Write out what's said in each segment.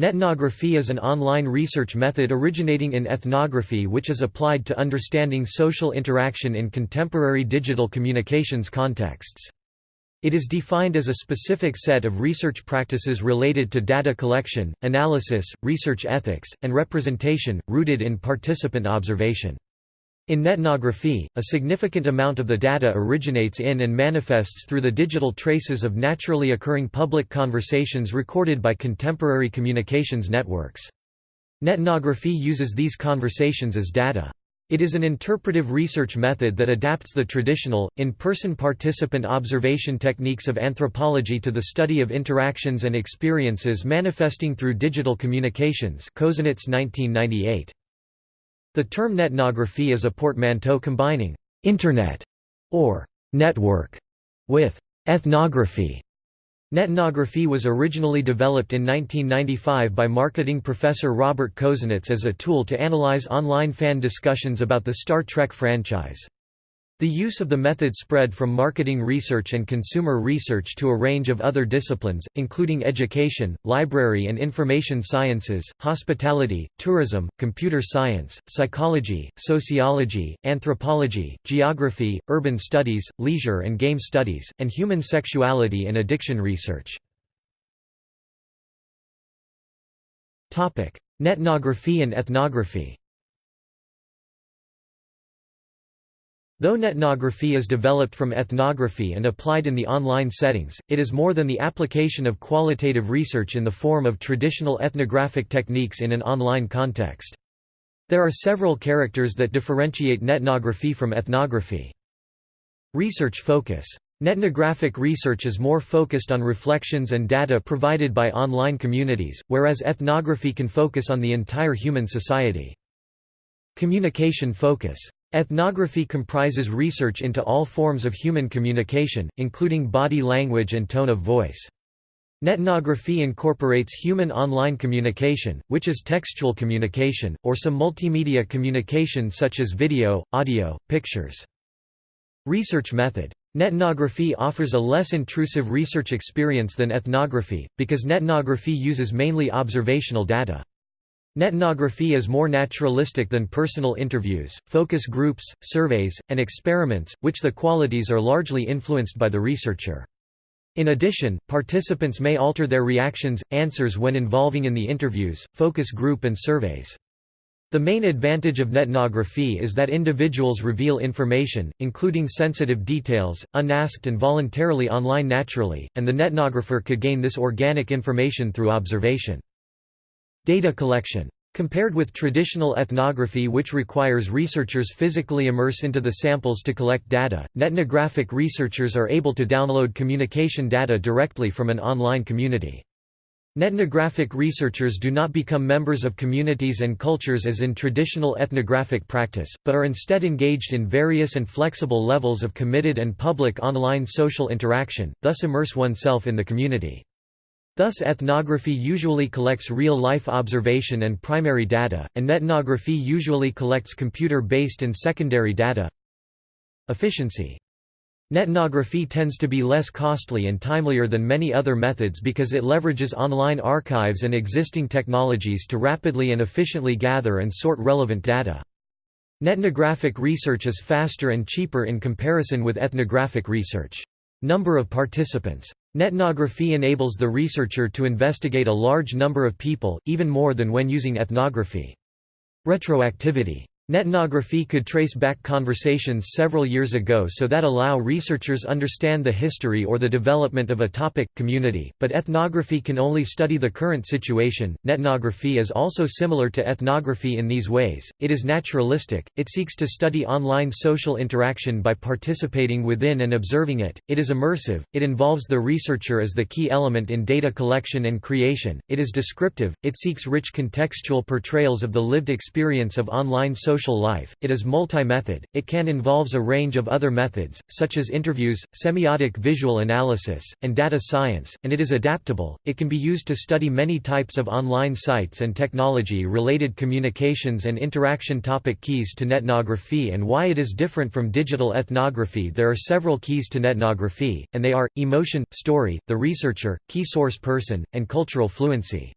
Netnography is an online research method originating in ethnography which is applied to understanding social interaction in contemporary digital communications contexts. It is defined as a specific set of research practices related to data collection, analysis, research ethics, and representation, rooted in participant observation. In netnography, a significant amount of the data originates in and manifests through the digital traces of naturally occurring public conversations recorded by contemporary communications networks. Netnography uses these conversations as data. It is an interpretive research method that adapts the traditional, in-person participant observation techniques of anthropology to the study of interactions and experiences manifesting through digital communications 1998. The term netnography is a portmanteau combining «internet» or «network» with «ethnography». Netnography was originally developed in 1995 by marketing professor Robert Kozinets as a tool to analyze online fan discussions about the Star Trek franchise. The use of the method spread from marketing research and consumer research to a range of other disciplines, including education, library and information sciences, hospitality, tourism, computer science, psychology, sociology, anthropology, geography, urban studies, leisure and game studies, and human sexuality and addiction research. Netnography and ethnography Though netnography is developed from ethnography and applied in the online settings, it is more than the application of qualitative research in the form of traditional ethnographic techniques in an online context. There are several characters that differentiate netnography from ethnography. Research focus. Netnographic research is more focused on reflections and data provided by online communities, whereas ethnography can focus on the entire human society. Communication focus. Ethnography comprises research into all forms of human communication, including body language and tone of voice. Netnography incorporates human online communication, which is textual communication, or some multimedia communication such as video, audio, pictures. Research method. Netnography offers a less intrusive research experience than ethnography, because netnography uses mainly observational data. Netnography is more naturalistic than personal interviews, focus groups, surveys, and experiments, which the qualities are largely influenced by the researcher. In addition, participants may alter their reactions, answers when involving in the interviews, focus group and surveys. The main advantage of netnography is that individuals reveal information, including sensitive details, unasked and voluntarily online naturally, and the netnographer could gain this organic information through observation. Data collection. Compared with traditional ethnography which requires researchers physically immerse into the samples to collect data, netnographic researchers are able to download communication data directly from an online community. Netnographic researchers do not become members of communities and cultures as in traditional ethnographic practice, but are instead engaged in various and flexible levels of committed and public online social interaction, thus immerse oneself in the community. Thus ethnography usually collects real-life observation and primary data, and netnography usually collects computer-based and secondary data. Efficiency Netnography tends to be less costly and timelier than many other methods because it leverages online archives and existing technologies to rapidly and efficiently gather and sort relevant data. Netnographic research is faster and cheaper in comparison with ethnographic research. Number of participants Netnography enables the researcher to investigate a large number of people, even more than when using ethnography. Retroactivity Netnography could trace back conversations several years ago so that allow researchers understand the history or the development of a topic community, but ethnography can only study the current situation. Netnography is also similar to ethnography in these ways. It is naturalistic. It seeks to study online social interaction by participating within and observing it. It is immersive. It involves the researcher as the key element in data collection and creation. It is descriptive. It seeks rich contextual portrayals of the lived experience of online social social life, it is multi-method, it can involves a range of other methods, such as interviews, semiotic visual analysis, and data science, and it is adaptable, it can be used to study many types of online sites and technology-related communications and interaction topic Keys to netnography and why it is different from digital ethnography There are several keys to netnography, and they are, emotion, story, the researcher, key source person, and cultural fluency.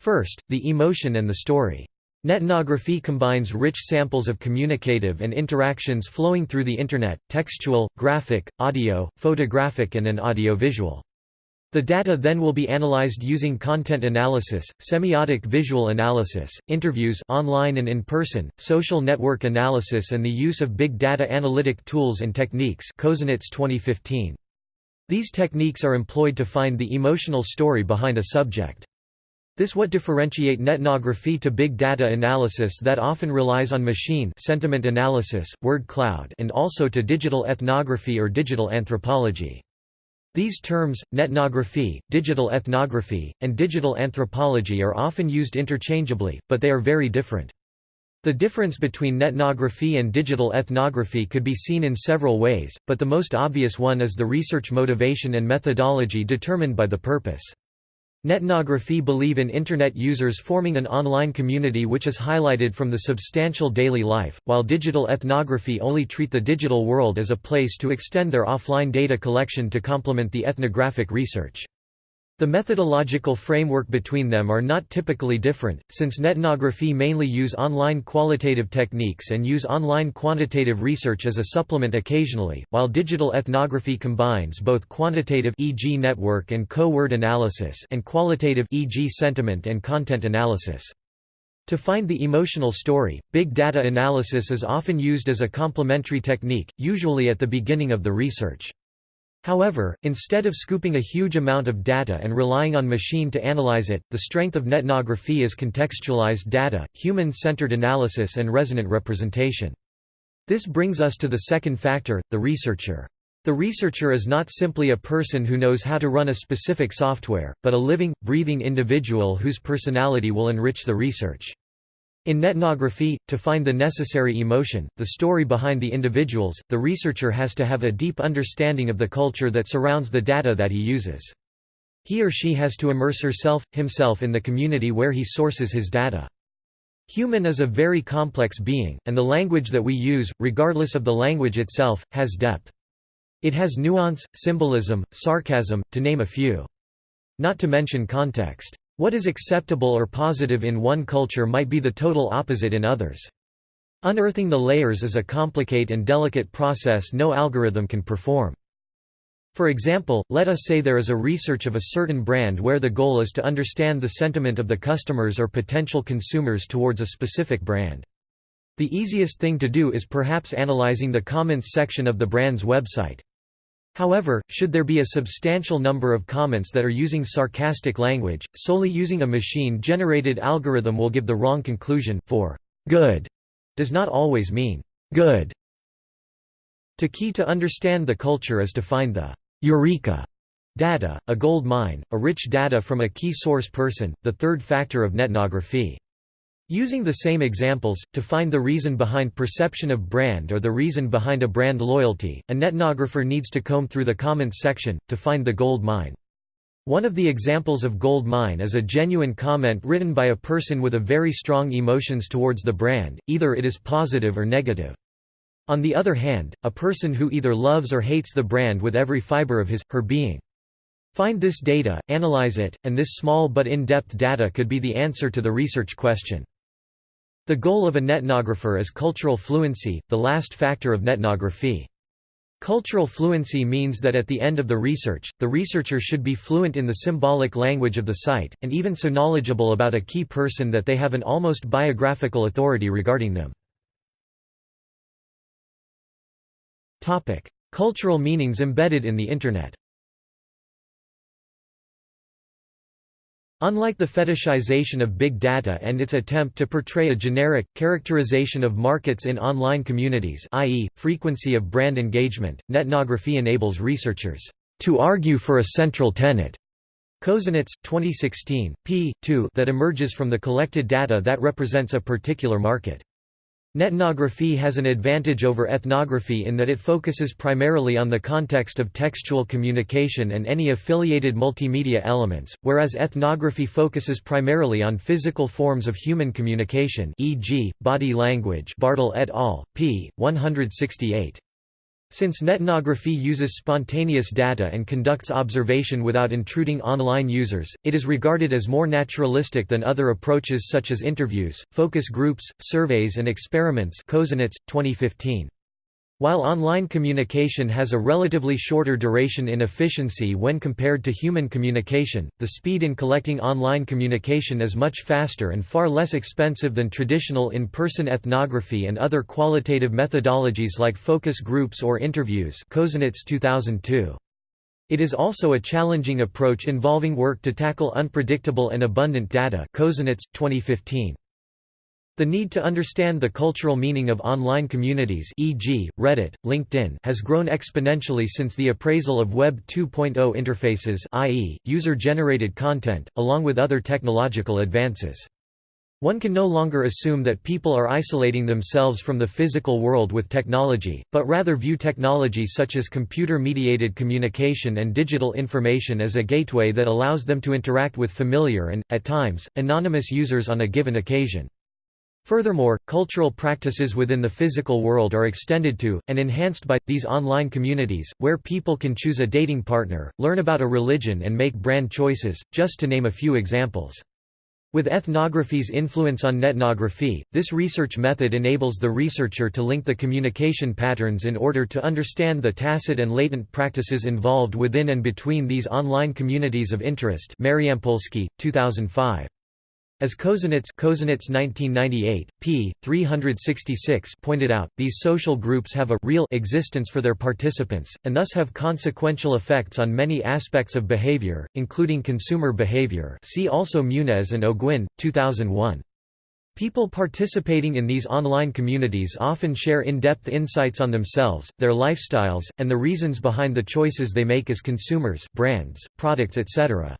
First, the emotion and the story. Netnography combines rich samples of communicative and interactions flowing through the Internet, textual, graphic, audio, photographic and an audiovisual. The data then will be analyzed using content analysis, semiotic visual analysis, interviews online and in person, social network analysis and the use of big data analytic tools and techniques 2015. These techniques are employed to find the emotional story behind a subject. This what differentiate netnography to big data analysis that often relies on machine sentiment analysis, word cloud and also to digital ethnography or digital anthropology. These terms, netnography, digital ethnography, and digital anthropology are often used interchangeably, but they are very different. The difference between netnography and digital ethnography could be seen in several ways, but the most obvious one is the research motivation and methodology determined by the purpose. Netnography believe in Internet users forming an online community which is highlighted from the substantial daily life, while digital ethnography only treat the digital world as a place to extend their offline data collection to complement the ethnographic research. The methodological framework between them are not typically different, since netnography mainly use online qualitative techniques and use online quantitative research as a supplement occasionally, while digital ethnography combines both quantitative e.g. network and co-word analysis and qualitative e.g. sentiment and content analysis. To find the emotional story, big data analysis is often used as a complementary technique, usually at the beginning of the research. However, instead of scooping a huge amount of data and relying on machine to analyze it, the strength of netnography is contextualized data, human-centered analysis and resonant representation. This brings us to the second factor, the researcher. The researcher is not simply a person who knows how to run a specific software, but a living, breathing individual whose personality will enrich the research. In netnography, to find the necessary emotion, the story behind the individuals, the researcher has to have a deep understanding of the culture that surrounds the data that he uses. He or she has to immerse herself, himself in the community where he sources his data. Human is a very complex being, and the language that we use, regardless of the language itself, has depth. It has nuance, symbolism, sarcasm, to name a few. Not to mention context. What is acceptable or positive in one culture might be the total opposite in others. Unearthing the layers is a complicated and delicate process no algorithm can perform. For example, let us say there is a research of a certain brand where the goal is to understand the sentiment of the customers or potential consumers towards a specific brand. The easiest thing to do is perhaps analyzing the comments section of the brand's website. However, should there be a substantial number of comments that are using sarcastic language, solely using a machine-generated algorithm will give the wrong conclusion, for good does not always mean good. To key to understand the culture is to find the eureka data, a gold mine, a rich data from a key source person, the third factor of netnography. Using the same examples, to find the reason behind perception of brand or the reason behind a brand loyalty, a netnographer needs to comb through the comments section, to find the gold mine. One of the examples of gold mine is a genuine comment written by a person with a very strong emotions towards the brand, either it is positive or negative. On the other hand, a person who either loves or hates the brand with every fiber of his, her being. Find this data, analyze it, and this small but in-depth data could be the answer to the research question. The goal of a netnographer is cultural fluency, the last factor of netnography. Cultural fluency means that at the end of the research, the researcher should be fluent in the symbolic language of the site, and even so knowledgeable about a key person that they have an almost biographical authority regarding them. Cultural meanings embedded in the Internet Unlike the fetishization of big data and its attempt to portray a generic, characterization of markets in online communities i.e., frequency of brand engagement, netnography enables researchers to argue for a central tenet Kozinets, 2016, p. 2 that emerges from the collected data that represents a particular market. Netnography has an advantage over ethnography in that it focuses primarily on the context of textual communication and any affiliated multimedia elements, whereas ethnography focuses primarily on physical forms of human communication e.g., body language Bartl et al., p. 168. Since netnography uses spontaneous data and conducts observation without intruding online users, it is regarded as more naturalistic than other approaches such as interviews, focus groups, surveys and experiments 2015. While online communication has a relatively shorter duration in efficiency when compared to human communication, the speed in collecting online communication is much faster and far less expensive than traditional in-person ethnography and other qualitative methodologies like focus groups or interviews 2002. It is also a challenging approach involving work to tackle unpredictable and abundant data 2015. The need to understand the cultural meaning of online communities e.g., Reddit, LinkedIn has grown exponentially since the appraisal of Web 2.0 interfaces i.e., user-generated content, along with other technological advances. One can no longer assume that people are isolating themselves from the physical world with technology, but rather view technology such as computer-mediated communication and digital information as a gateway that allows them to interact with familiar and, at times, anonymous users on a given occasion. Furthermore, cultural practices within the physical world are extended to, and enhanced by, these online communities, where people can choose a dating partner, learn about a religion and make brand choices, just to name a few examples. With ethnography's influence on netnography, this research method enables the researcher to link the communication patterns in order to understand the tacit and latent practices involved within and between these online communities of interest Mariampolski, 2005. As Kozinets, Kozinets 1998, p. 366 pointed out, these social groups have a real existence for their participants, and thus have consequential effects on many aspects of behavior, including consumer behavior see also Muniz and O'Guinn, 2001. People participating in these online communities often share in-depth insights on themselves, their lifestyles, and the reasons behind the choices they make as consumers brands, products etc.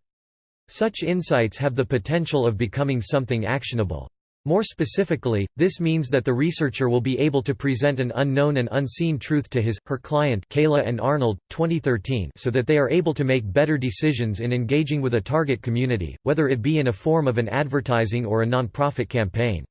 Such insights have the potential of becoming something actionable. More specifically, this means that the researcher will be able to present an unknown and unseen truth to his, her client Kayla and Arnold, 2013 so that they are able to make better decisions in engaging with a target community, whether it be in a form of an advertising or a non-profit campaign.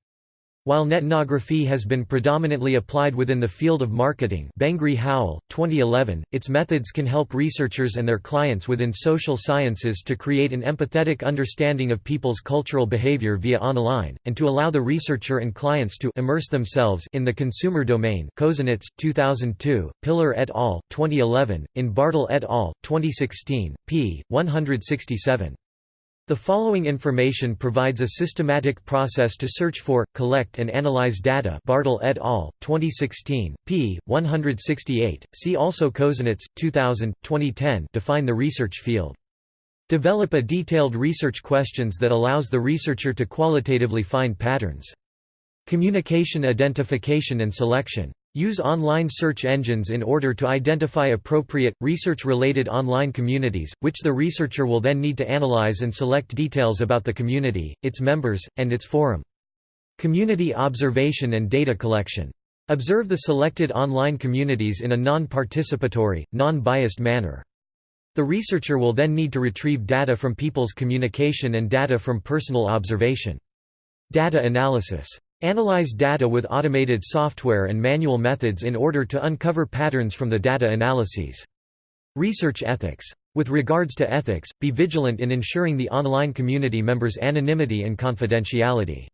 While netnography has been predominantly applied within the field of marketing Bengry-Howell, 2011, its methods can help researchers and their clients within social sciences to create an empathetic understanding of people's cultural behavior via online, and to allow the researcher and clients to immerse themselves in the consumer domain Kozinets, 2002, Pillar et al., 2011, in Bartl et al., 2016, p. 167. The following information provides a systematic process to search for, collect and analyze data Bartl et al., 2016, p. 168, see also Kozinets, 2000, 2010 define the research field. Develop a detailed research questions that allows the researcher to qualitatively find patterns. Communication identification and selection Use online search engines in order to identify appropriate, research-related online communities, which the researcher will then need to analyze and select details about the community, its members, and its forum. Community observation and data collection. Observe the selected online communities in a non-participatory, non-biased manner. The researcher will then need to retrieve data from people's communication and data from personal observation. Data analysis. Analyze data with automated software and manual methods in order to uncover patterns from the data analyses. Research ethics. With regards to ethics, be vigilant in ensuring the online community members' anonymity and confidentiality.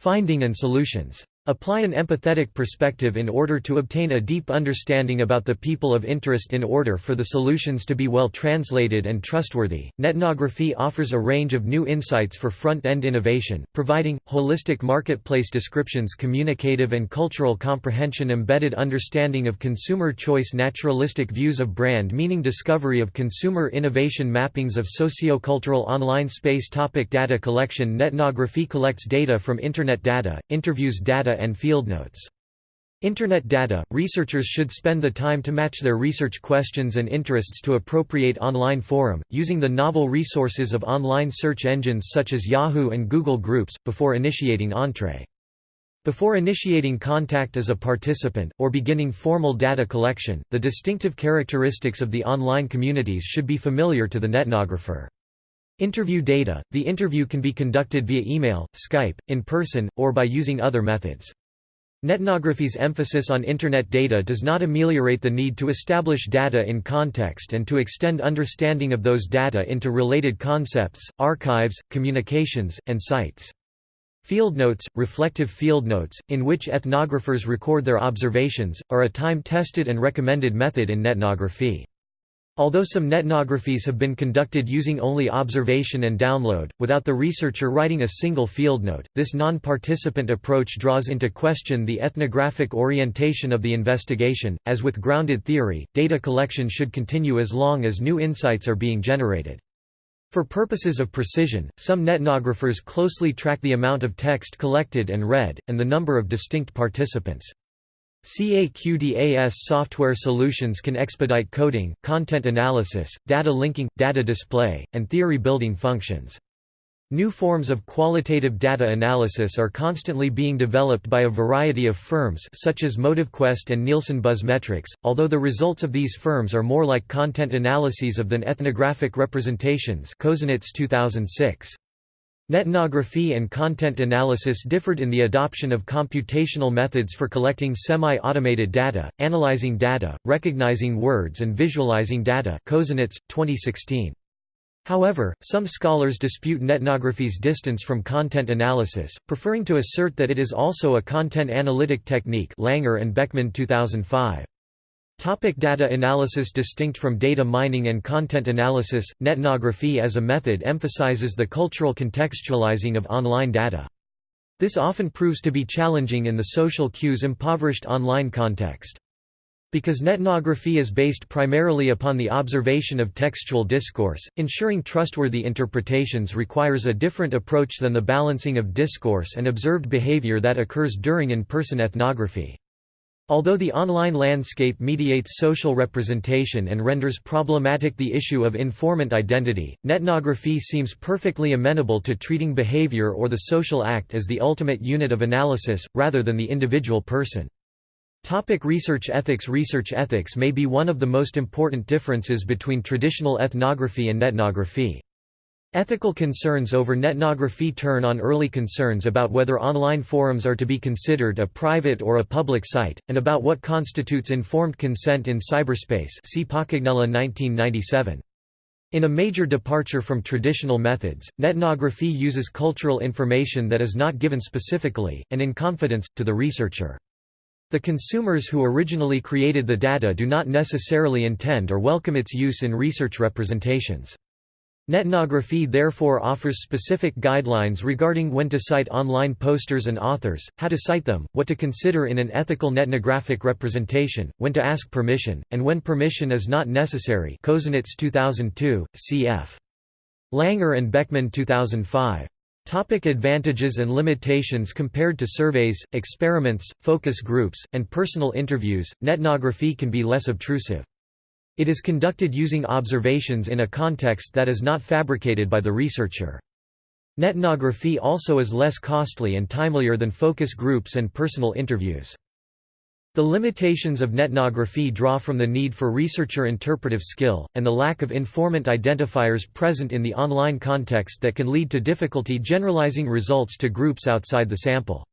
Finding and solutions. Apply an empathetic perspective in order to obtain a deep understanding about the people of interest in order for the solutions to be well translated and trustworthy. Netnography offers a range of new insights for front end innovation, providing holistic marketplace descriptions, communicative and cultural comprehension, embedded understanding of consumer choice, naturalistic views of brand meaning, discovery of consumer innovation, mappings of socio-cultural online space. Topic data collection Netnography collects data from Internet data, interviews data and field notes. Internet data – Researchers should spend the time to match their research questions and interests to appropriate online forum, using the novel resources of online search engines such as Yahoo and Google Groups, before initiating entree. Before initiating contact as a participant, or beginning formal data collection, the distinctive characteristics of the online communities should be familiar to the netnographer. Interview data – The interview can be conducted via email, Skype, in person, or by using other methods. Netnography's emphasis on Internet data does not ameliorate the need to establish data in context and to extend understanding of those data into related concepts, archives, communications, and sites. Fieldnotes, reflective fieldnotes, in which ethnographers record their observations, are a time-tested and recommended method in netnography. Although some netnographies have been conducted using only observation and download, without the researcher writing a single field note, this non-participant approach draws into question the ethnographic orientation of the investigation. As with grounded theory, data collection should continue as long as new insights are being generated. For purposes of precision, some netnographers closely track the amount of text collected and read, and the number of distinct participants. CAQDAS software solutions can expedite coding, content analysis, data linking, data display, and theory building functions. New forms of qualitative data analysis are constantly being developed by a variety of firms such as MotiveQuest and Nielsen Buzzmetrics, although the results of these firms are more like content analyses of than ethnographic representations 2006. Netnography and content analysis differed in the adoption of computational methods for collecting semi-automated data, analyzing data, recognizing words and visualizing data 2016. However, some scholars dispute netnography's distance from content analysis, preferring to assert that it is also a content analytic technique Langer and Beckman 2005. Topic data analysis Distinct from data mining and content analysis, netnography as a method emphasizes the cultural contextualizing of online data. This often proves to be challenging in the social cues impoverished online context. Because netnography is based primarily upon the observation of textual discourse, ensuring trustworthy interpretations requires a different approach than the balancing of discourse and observed behavior that occurs during in-person ethnography. Although the online landscape mediates social representation and renders problematic the issue of informant identity, netnography seems perfectly amenable to treating behavior or the social act as the ultimate unit of analysis, rather than the individual person. Topic research ethics Research ethics may be one of the most important differences between traditional ethnography and netnography. Ethical concerns over netnography turn on early concerns about whether online forums are to be considered a private or a public site, and about what constitutes informed consent in cyberspace see Paccagnella 1997. In a major departure from traditional methods, netnography uses cultural information that is not given specifically, and in confidence, to the researcher. The consumers who originally created the data do not necessarily intend or welcome its use in research representations. Netnography therefore offers specific guidelines regarding when to cite online posters and authors, how to cite them, what to consider in an ethical netnographic representation, when to ask permission, and when permission is not necessary Kozinets 2002, cf. Langer and Beckman 2005. Topic advantages and limitations Compared to surveys, experiments, focus groups, and personal interviews, netnography can be less obtrusive. It is conducted using observations in a context that is not fabricated by the researcher. Netnography also is less costly and timelier than focus groups and personal interviews. The limitations of netnography draw from the need for researcher interpretive skill, and the lack of informant identifiers present in the online context that can lead to difficulty generalizing results to groups outside the sample.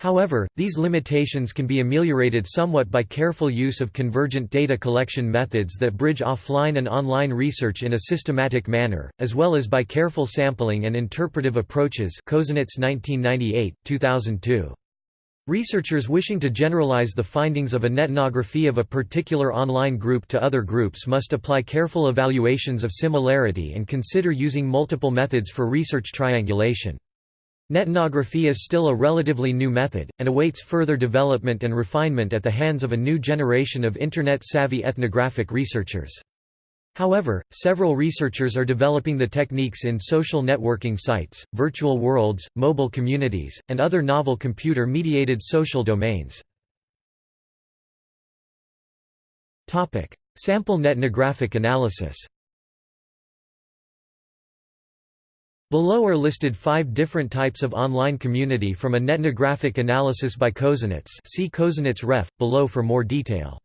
However, these limitations can be ameliorated somewhat by careful use of convergent data collection methods that bridge offline and online research in a systematic manner, as well as by careful sampling and interpretive approaches Kozinets 1998, 2002. Researchers wishing to generalize the findings of a netnography of a particular online group to other groups must apply careful evaluations of similarity and consider using multiple methods for research triangulation. Netnography is still a relatively new method, and awaits further development and refinement at the hands of a new generation of Internet-savvy ethnographic researchers. However, several researchers are developing the techniques in social networking sites, virtual worlds, mobile communities, and other novel computer-mediated social domains. Sample netnographic analysis Below are listed five different types of online community from a netnographic analysis by Kozinets see Kozinets ref, below for more detail.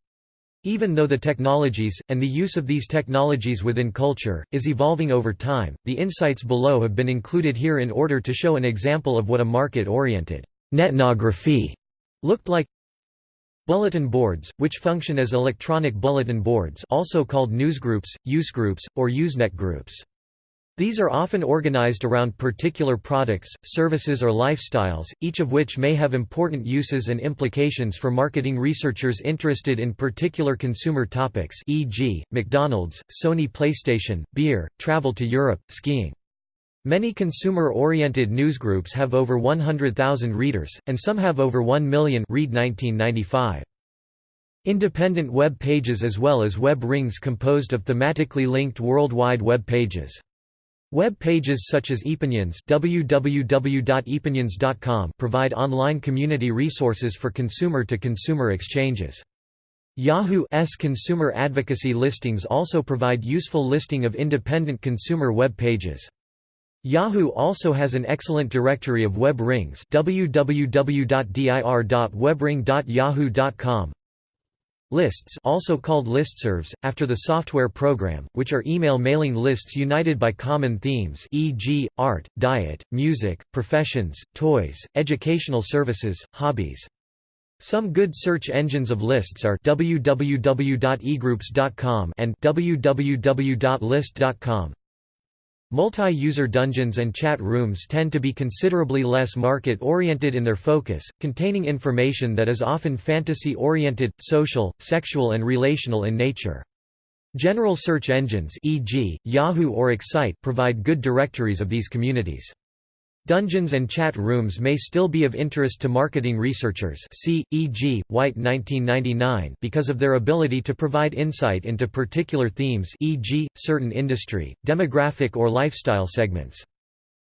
Even though the technologies, and the use of these technologies within culture, is evolving over time, the insights below have been included here in order to show an example of what a market-oriented netnography looked like Bulletin boards, which function as electronic bulletin boards also called newsgroups, usegroups, or usenet groups. These are often organized around particular products, services or lifestyles, each of which may have important uses and implications for marketing researchers interested in particular consumer topics e.g., McDonald's, Sony PlayStation, beer, travel to Europe, skiing. Many consumer-oriented newsgroups have over 100,000 readers, and some have over 1 million read 1995. Independent web pages as well as web rings composed of thematically linked worldwide web pages. Web pages such as ePinions www.epinions.com provide online community resources for consumer-to-consumer -consumer exchanges. Yahoo's consumer advocacy listings also provide useful listing of independent consumer web pages. Yahoo also has an excellent directory of web rings www.dir.webring.yahoo.com Lists also called listservs, after the software program, which are email mailing lists united by common themes e.g., art, diet, music, professions, toys, educational services, hobbies. Some good search engines of lists are www.egroups.com and www.liszt.com. Multi-user dungeons and chat rooms tend to be considerably less market-oriented in their focus, containing information that is often fantasy-oriented, social, sexual and relational in nature. General search engines e.g., Yahoo or Excite provide good directories of these communities. Dungeons and chat rooms may still be of interest to marketing researchers see, e.g., White 1999 because of their ability to provide insight into particular themes e.g., certain industry, demographic or lifestyle segments.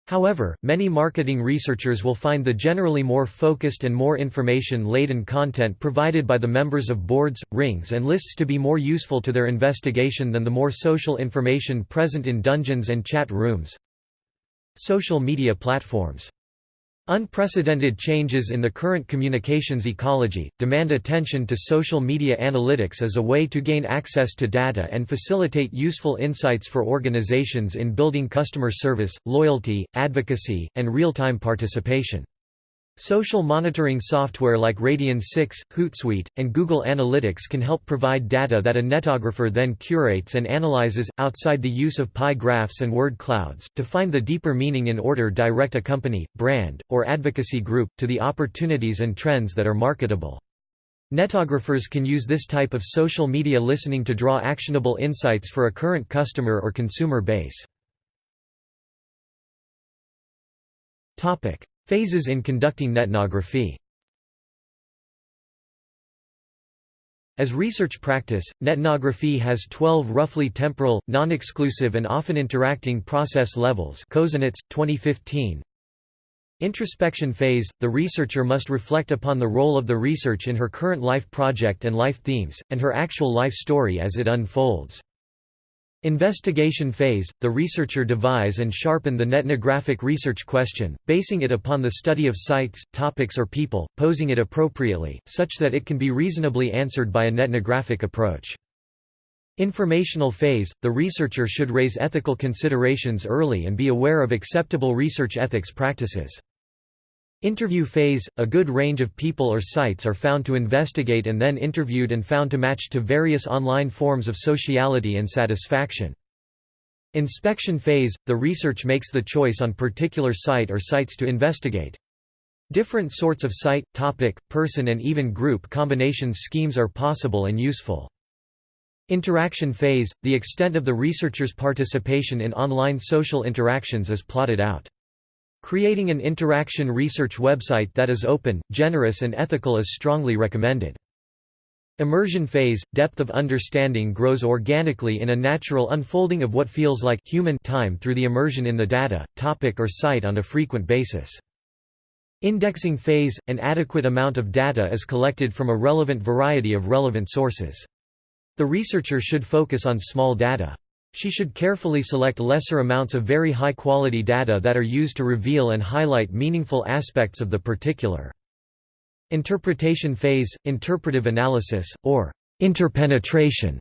However, many marketing researchers will find the generally more focused and more information-laden content provided by the members of boards, rings and lists to be more useful to their investigation than the more social information present in dungeons and chat rooms. Social media platforms Unprecedented changes in the current communications ecology, demand attention to social media analytics as a way to gain access to data and facilitate useful insights for organizations in building customer service, loyalty, advocacy, and real-time participation. Social monitoring software like Radian6, Hootsuite, and Google Analytics can help provide data that a netographer then curates and analyzes, outside the use of pie graphs and word clouds, to find the deeper meaning in order direct a company, brand, or advocacy group, to the opportunities and trends that are marketable. Netographers can use this type of social media listening to draw actionable insights for a current customer or consumer base. Phases in conducting netnography As research practice, netnography has 12 roughly temporal, non-exclusive and often interacting process levels Kozinets, 2015. Introspection phase – The researcher must reflect upon the role of the research in her current life project and life themes, and her actual life story as it unfolds. Investigation phase – The researcher devise and sharpen the netnographic research question, basing it upon the study of sites, topics or people, posing it appropriately, such that it can be reasonably answered by a netnographic approach. Informational phase – The researcher should raise ethical considerations early and be aware of acceptable research ethics practices. Interview phase – A good range of people or sites are found to investigate and then interviewed and found to match to various online forms of sociality and satisfaction. Inspection phase – The research makes the choice on particular site or sites to investigate. Different sorts of site, topic, person and even group combinations schemes are possible and useful. Interaction phase – The extent of the researcher's participation in online social interactions is plotted out. Creating an interaction research website that is open, generous and ethical is strongly recommended. Immersion phase – Depth of understanding grows organically in a natural unfolding of what feels like human time through the immersion in the data, topic or site on a frequent basis. Indexing phase – An adequate amount of data is collected from a relevant variety of relevant sources. The researcher should focus on small data. She should carefully select lesser amounts of very high-quality data that are used to reveal and highlight meaningful aspects of the particular. Interpretation phase, interpretive analysis, or interpenetration,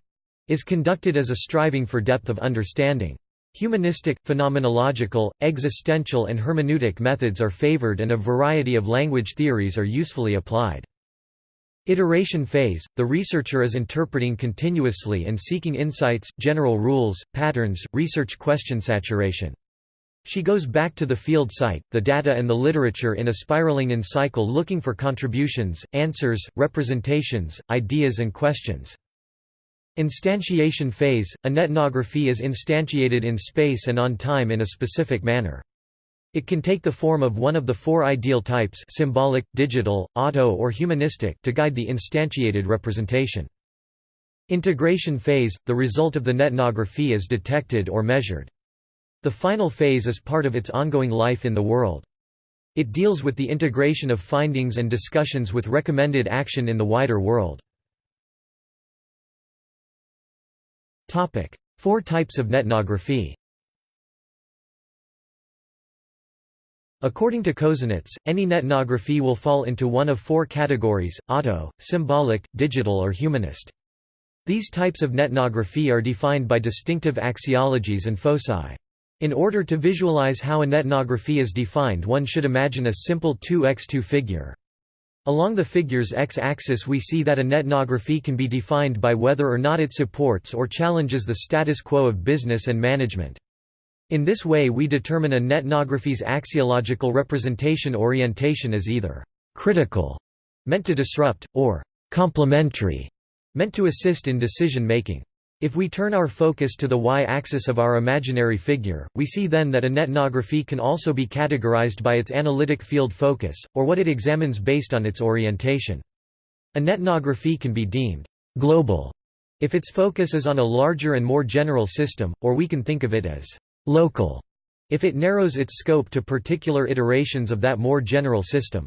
is conducted as a striving for depth of understanding. Humanistic, phenomenological, existential and hermeneutic methods are favored and a variety of language theories are usefully applied. Iteration phase – The researcher is interpreting continuously and seeking insights, general rules, patterns, research question saturation. She goes back to the field site, the data and the literature in a spiraling in cycle looking for contributions, answers, representations, ideas and questions. Instantiation phase – A netnography is instantiated in space and on time in a specific manner. It can take the form of one of the four ideal types symbolic, digital, auto or humanistic to guide the instantiated representation. Integration phase – The result of the netnography is detected or measured. The final phase is part of its ongoing life in the world. It deals with the integration of findings and discussions with recommended action in the wider world. Four types of netnography According to Kozinets, any netnography will fall into one of four categories, auto, symbolic, digital or humanist. These types of netnography are defined by distinctive axiologies and foci. In order to visualize how a netnography is defined one should imagine a simple 2x2 figure. Along the figure's x-axis we see that a netnography can be defined by whether or not it supports or challenges the status quo of business and management. In this way we determine a netnography's axiological representation orientation as either «critical» meant to disrupt, or «complementary» meant to assist in decision-making. If we turn our focus to the y-axis of our imaginary figure, we see then that a netnography can also be categorized by its analytic field focus, or what it examines based on its orientation. A netnography can be deemed «global» if its focus is on a larger and more general system, or we can think of it as local, if it narrows its scope to particular iterations of that more general system.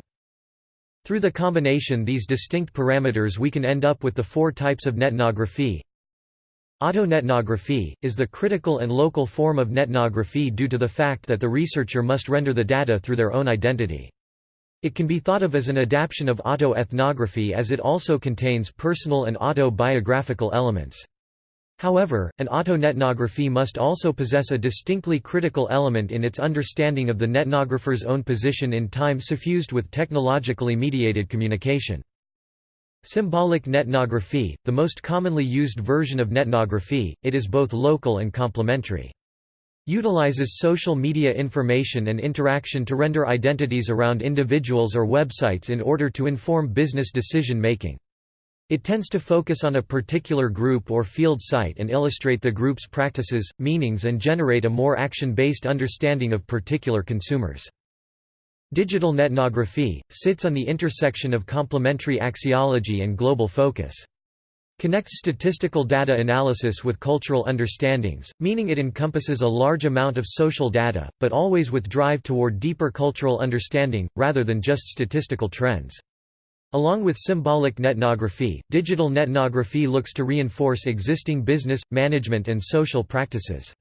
Through the combination these distinct parameters we can end up with the four types of netnography. Autonetnography, is the critical and local form of netnography due to the fact that the researcher must render the data through their own identity. It can be thought of as an adaptation of autoethnography as it also contains personal and autobiographical elements. However, an auto-netnography must also possess a distinctly critical element in its understanding of the netnographer's own position in time suffused with technologically mediated communication. Symbolic netnography, the most commonly used version of netnography, it is both local and complementary. Utilizes social media information and interaction to render identities around individuals or websites in order to inform business decision making. It tends to focus on a particular group or field site and illustrate the group's practices, meanings and generate a more action-based understanding of particular consumers. Digital netnography, sits on the intersection of complementary axiology and global focus. Connects statistical data analysis with cultural understandings, meaning it encompasses a large amount of social data, but always with drive toward deeper cultural understanding, rather than just statistical trends. Along with symbolic netnography, digital netnography looks to reinforce existing business, management and social practices.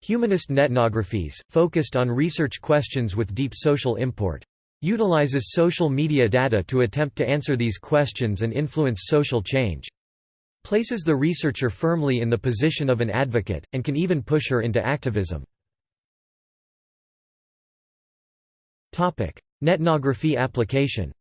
Humanist netnographies, focused on research questions with deep social import. Utilizes social media data to attempt to answer these questions and influence social change. Places the researcher firmly in the position of an advocate, and can even push her into activism. Netnography application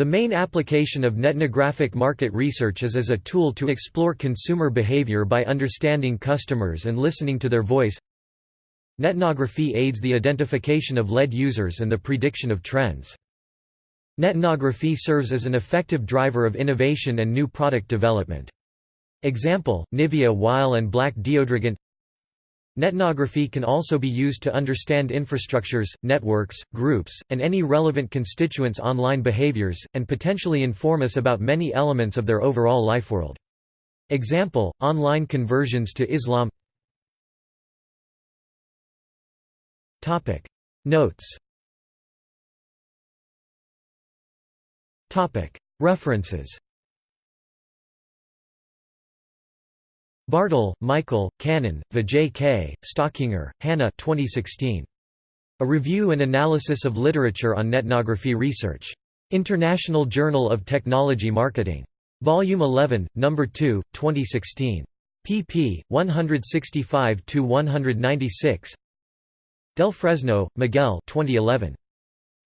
The main application of netnographic market research is as a tool to explore consumer behavior by understanding customers and listening to their voice. Netnography aids the identification of lead users and the prediction of trends. Netnography serves as an effective driver of innovation and new product development. Example, Nivea While and Black Deodorant Netnography can also be used to understand infrastructures, networks, groups, and any relevant constituents' online behaviors, and potentially inform us about many elements of their overall lifeworld. Example, online conversions to Islam. Notes. References Bartl, Michael, Kannan, Vijay K., Stockinger, Hannah 2016. A Review and Analysis of Literature on Netnography Research. International Journal of Technology Marketing. Volume 11, No. 2, 2016. pp. 165–196 Del Fresno, Miguel 2011.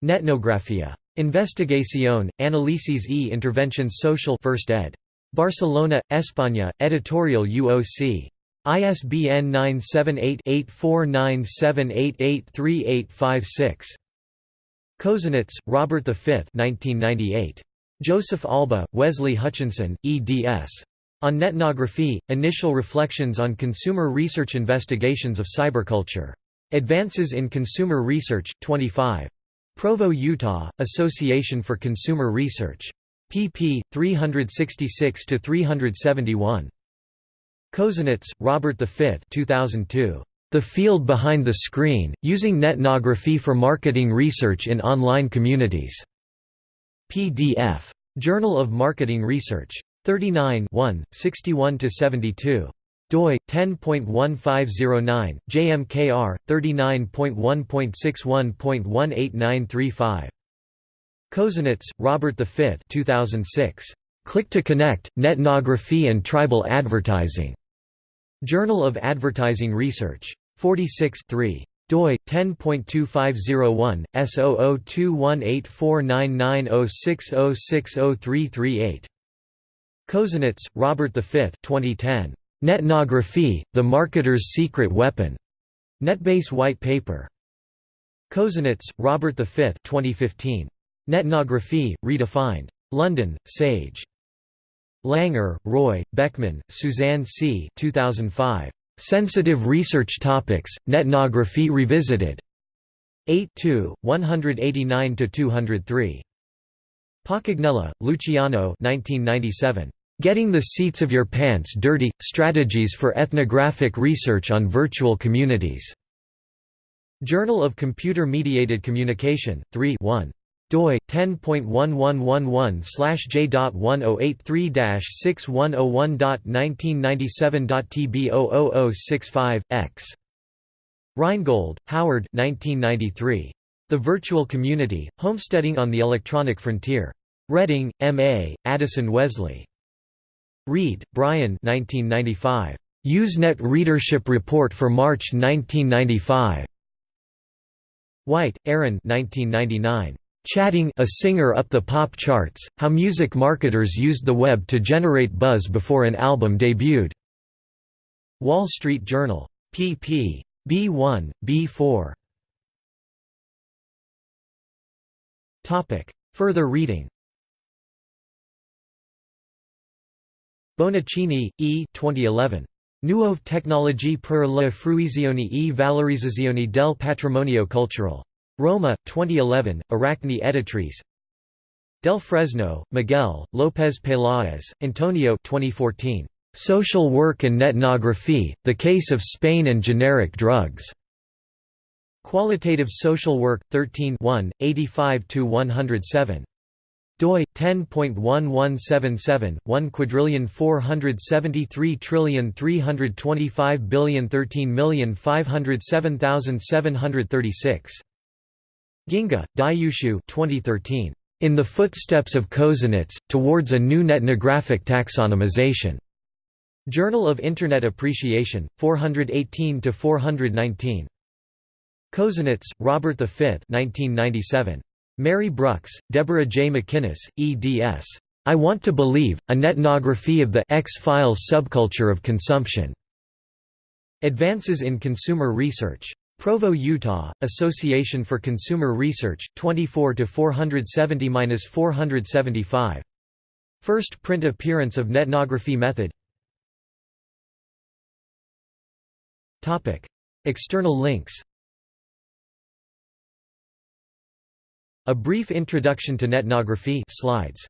Netnografía. Investigación, análisis y intervención social 1st ed. Barcelona, España, Editorial UOC. ISBN 978-8497883856. Kozinets, Robert V 1998. Joseph Alba, Wesley Hutchinson, eds. On Netnography, Initial Reflections on Consumer Research Investigations of Cyberculture. Advances in Consumer Research, 25. Provo, Utah, Association for Consumer Research. Pp. 366–371. Kozinets, Robert V 2002. The Field Behind the Screen, Using Netnography for Marketing Research in Online Communities. PDF. Journal of Marketing Research. 39 61–72 doi 10.1509 JMKR 39.1.61.18935 Kozinets, Robert V 2006 Click to Connect Netnography and Tribal Advertising Journal of Advertising Research 46 3 doi 10.2501 S0021849906060338 Kozinets, Robert V 2010 Netnography, The Marketer's Secret Weapon. Netbase White Paper. Kozinets, Robert V 2015. Netnography, Redefined. London, Sage. Langer, Roy, Beckmann, Suzanne C. 2005. Sensitive Research Topics, Netnography Revisited. 8 189–203. Paccagnella, Luciano 1997. Getting the Seats of Your Pants Dirty – Strategies for Ethnographic Research on Virtual Communities. Journal of Computer Mediated Communication, 3 1 doi 10.1111/j.1083-6101.1997.tb00065 x. Rheingold, Howard 1993. The Virtual Community: Homesteading on the Electronic Frontier. Reading, M.A., Addison Wesley. Reid, Brian 1995. Usenet Readership Report for March 1995. White, Erin 1999. Chatting a singer up the pop charts, how music marketers used the web to generate buzz before an album debuted. Wall Street Journal. pp. B1, B4. Further reading Bonaccini, E. 2011. Nuove tecnologie per la fruizione e valorizzazione del patrimonio culturale. Roma, 2011, Aracne Editrice Del Fresno, Miguel, López Peláez, Antonio 2014. Social Work and Netnography, The Case of Spain and Generic Drugs. Qualitative Social Work, 13 85–107 doi 10.1177 1 quadrillion 473 trillion 325 billion 13 million 507736 Ginga, Dayushu 2013 In the Footsteps of Kozinets Towards a New Netnographic Taxonomization Journal of Internet Appreciation 418 to 419 Kozinets, Robert V 1997 Mary Brucks, Deborah J. MacInnis, eds. I Want to Believe, A Netnography of the X-Files Subculture of Consumption. Advances in Consumer Research. Provo, Utah, Association for Consumer Research, 24 470–475. First print appearance of Netnography method. External links. A brief introduction to netnography. Slides